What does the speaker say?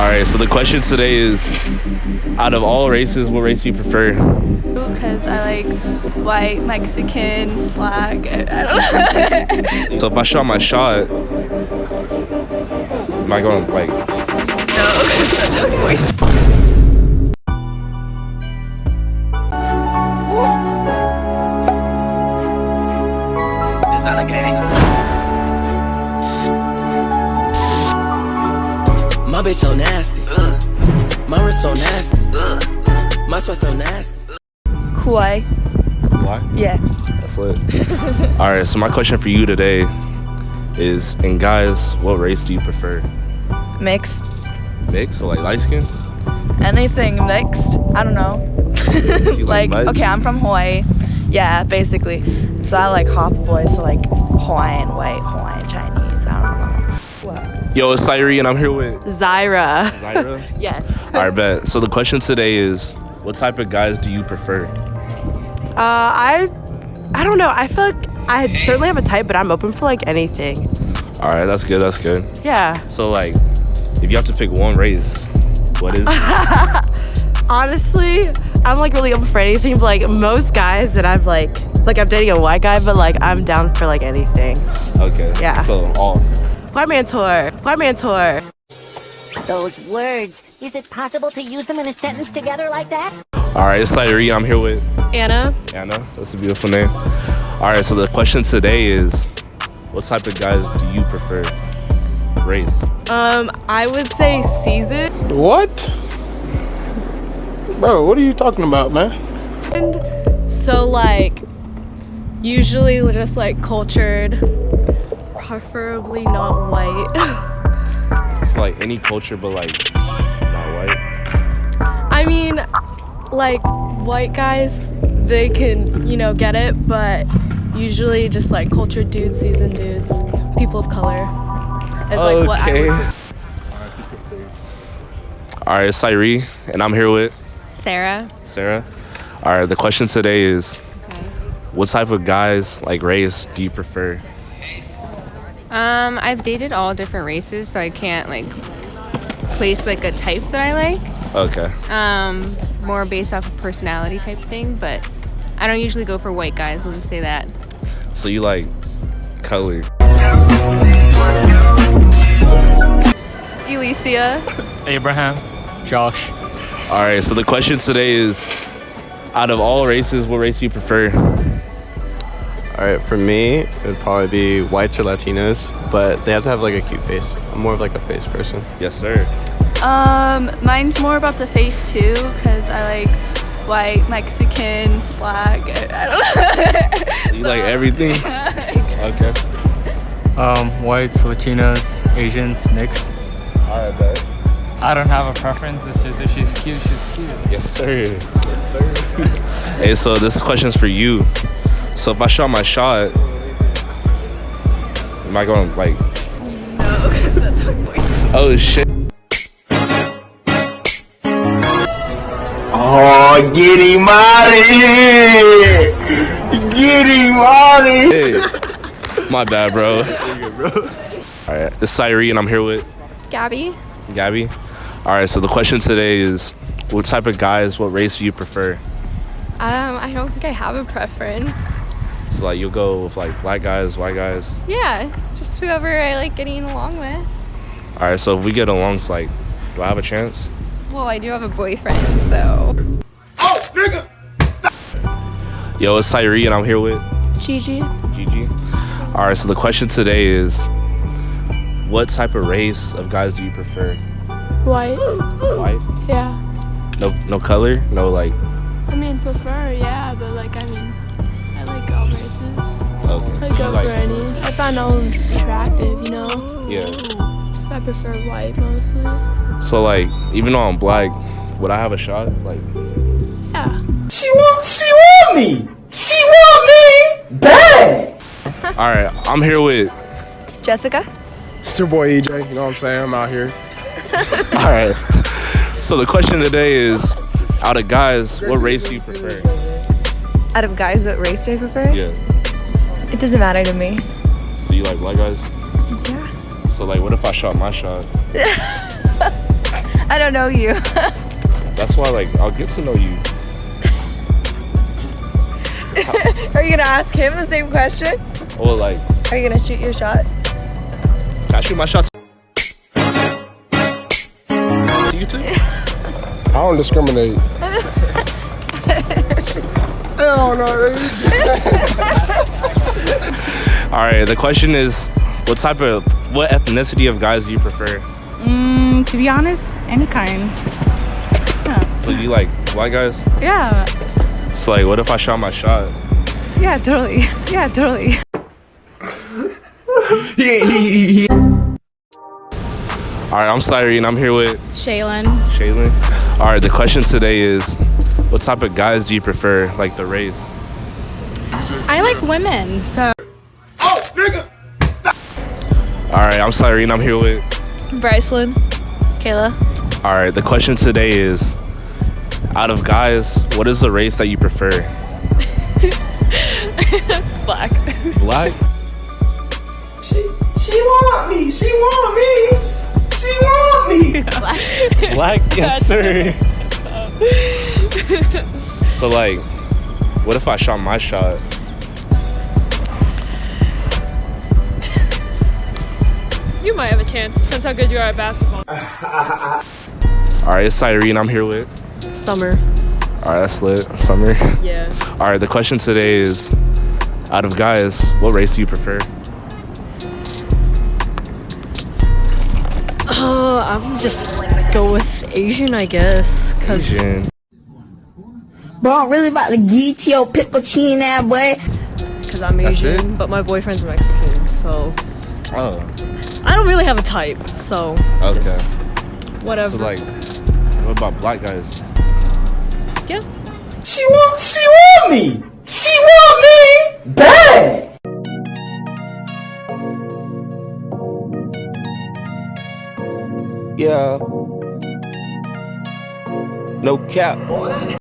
All right, so the question today is out of all races, what race do you prefer? Because I like white, Mexican, black. I, don't know. So if I shot my shot, am I going like no, My bitch so nasty. My wrist so nasty. My sweat so nasty. Kauai. why? Yeah. That's lit. All right, so my question for you today is, and guys, what race do you prefer? Mixed. Mixed, so like light skin? Anything mixed. I don't know. Like like, okay, I'm from Hawaii. Yeah, basically. So I like hop boys, so like Hawaiian white, Hawaiian Chinese. Yo, it's Syri, and I'm here with Zyra. Zyra. Yes. All right, bet. So the question today is, what type of guys do you prefer? Uh, I, I don't know. I feel like I certainly have a type, but I'm open for like anything. All right, that's good. That's good. Yeah. So like, if you have to pick one race, what is? Honestly, I'm like really open for anything. But like most guys that I've like, like I'm dating a white guy, but like I'm down for like anything. Okay. Yeah. So all. White man tour. White man tour. Those words. Is it possible to use them in a sentence together like that? All right, it's Syri. I'm here with Anna. Anna. That's a beautiful name. All right, so the question today is, what type of guys do you prefer? Race. Um, I would say seasoned. What? Bro, what are you talking about, man? And So like, usually just like cultured, preferably not white. It's like any culture, but like not white. I mean, like white guys, they can you know get it, but usually just like cultured dudes, seasoned dudes, people of color. Is like what I would. All right, it's Syri, and I'm here with Sarah. Sarah. All right, the question today is, what type of guys, like race, do you prefer? Um, I've dated all different races, so I can't like place like a type that I like. Okay. Um, more based off of personality type thing, but I don't usually go for white guys. We'll just say that. So you like color. Alicia. Abraham, Josh. All right, so the question today is, out of all races, what race do you prefer? All right, for me, it would probably be whites or Latinos, but they have to have like a cute face. I'm more of like a face person. Yes, sir. Um, mine's more about the face too, because I like white, Mexican, black. I, I don't know. So you like everything? Okay. Um, whites, Latinos, Asians, mixed. All right, bet. I don't have a preference. It's just if she's cute, she's cute. Yes, sir. Yes, sir. hey, so this question's for you. So if I shot my shot, am I going like? no, because that's my boy. Oh shit. Oh, get him out of here! Get him out of here! Hey. My bad, bro. All right, it's Syri, and I'm here with Gabby. Gabby. All right, so the question today is, what type of guys, what race do you prefer? Um, I don't think I have a preference. So like you'll go with like black guys, white guys. Yeah, just whoever I like getting along with. All right, so if we get along, it's like, do I have a chance? Well, I do have a boyfriend, so. Oh, nigga! Yo, it's Tyree, and I'm here with Gigi. Gigi. All right, so the question today is, what type of race of guys do you prefer? White. White? Yeah. No, no color, no like. I mean, prefer, yeah, but like, I mean, I like all races. Okay. I go like- for any. I find all of them attractive, you know? Yeah. I prefer white mostly. So like, even though I'm black, would I have a shot? Like, Yeah. She want, she want me! She want me! Bad! all right, I'm here with. Jessica. It's your boy EJ, you know what I'm saying? I'm out here. All right. So the question today is, out of guys, what race do you prefer? Out of guys, what race do I prefer? Yeah. It doesn't matter to me. So you like black guys? Yeah. So like, what if I shot my shot? I don't know you. That's why, like, I'll get to know you. Are you gonna ask him the same question? Or like, Are you gonna shoot your shot? can I shoot my shots? You too? I don't discriminate. Hell no. All right. The question is, what type of, what ethnicity of guys do you prefer? Mm, to be honest, any kind. So you like white guys? Yeah, It's like, what if I shot my shot? yeah, totally. Yeah, totally. All right. I'm sorry, and I'm here with Shaylin. Shaylin. All right. The question today is, what type of guys do you prefer, like the race? I like women, so. Oh, All right. I'm sorry, and I'm here with. Bryceland. Kayla. All right. The question today is, out of guys, what is the race that you prefer? Black. Black. She want me. She want me. She want me. Black. Yes, sir. so like, what if I shot my shot? You might have a chance. Depends how good you are at basketball. All right. It's Cyrene. I'm here with. Summer. All right. That's lit. Summer. Yeah. All right. The question today is, out of guys, what race do you prefer? Um, I'm just go with Asian, I guess. Cause Asian. Bro, I'm really about to get your pickle chin that boy. Cause I'm That's Asian, but my boyfriend's Mexican, so Oh. I don't really have a type. So Okay. whatever. So like, what about black guys? yeah. She want. She want me. She want me bad. Yeah. No cap.